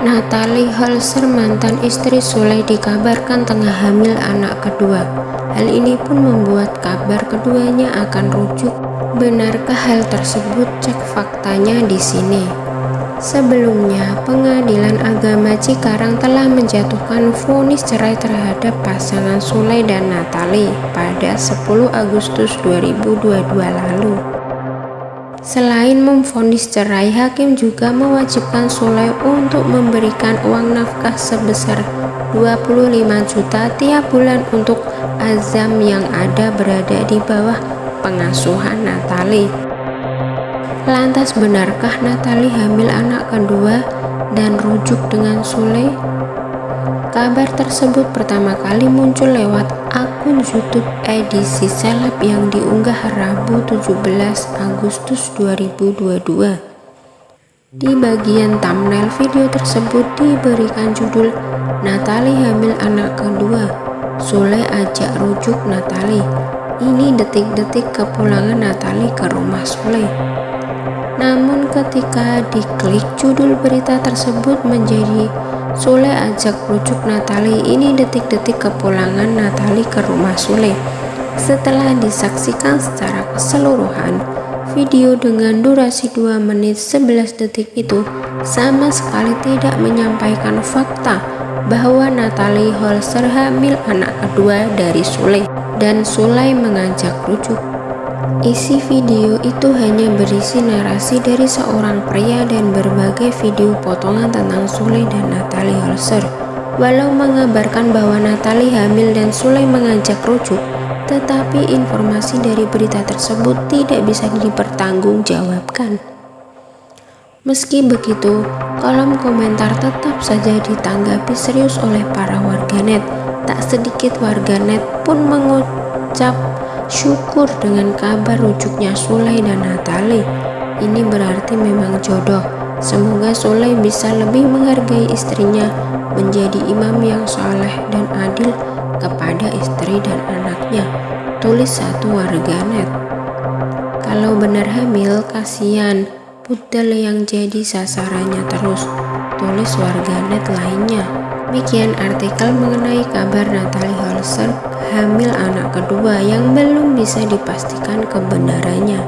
Natalie Holzer mantan istri Sule dikabarkan tengah hamil anak kedua. Hal ini pun membuat kabar keduanya akan rujuk. Benarkah hal tersebut? Cek faktanya di sini. Sebelumnya pengadilan agama Cikarang telah menjatuhkan vonis cerai terhadap pasangan Sule dan Natalie pada 10 Agustus 2022 lalu. Selain memvonis cerai, hakim juga mewajibkan Sule untuk memberikan uang nafkah sebesar 25 juta tiap bulan untuk Azam yang ada berada di bawah pengasuhan Natali. Lantas benarkah Natali hamil anak kedua dan rujuk dengan Sule? Kabar tersebut pertama kali muncul lewat akun YouTube edisi seleb yang diunggah Rabu 17 Agustus 2022. Di bagian thumbnail video tersebut diberikan judul Natali hamil anak kedua, Sule ajak rujuk Natali. Ini detik-detik kepulangan Natali ke rumah Sule. Ketika diklik judul berita tersebut menjadi Sule ajak rujuk Natali ini detik-detik kepulangan Natali ke rumah Sule. Setelah disaksikan secara keseluruhan, video dengan durasi 2 menit 11 detik itu sama sekali tidak menyampaikan fakta bahwa Natali Holzer hamil anak kedua dari Sule dan Sule mengajak rujuk. Isi video itu hanya berisi narasi dari seorang pria dan berbagai video potongan tentang Sule dan Natalie Holzer. Walau mengabarkan bahwa Natalie hamil dan Sule mengajak rujuk, tetapi informasi dari berita tersebut tidak bisa dipertanggungjawabkan. Meski begitu, kolom komentar tetap saja ditanggapi serius oleh para warganet. Tak sedikit warganet pun mengucap syukur dengan kabar rujuknya Sule dan Natali. Ini berarti memang jodoh. Semoga Sule bisa lebih menghargai istrinya, menjadi imam yang soleh dan adil kepada istri dan anaknya. Tulis satu warganet. Kalau benar hamil, kasihan pudel yang jadi sasarannya terus. Tulis warganet lainnya. Demikian artikel mengenai kabar Natalie Holzer hamil anak kedua yang belum bisa dipastikan kebenarannya.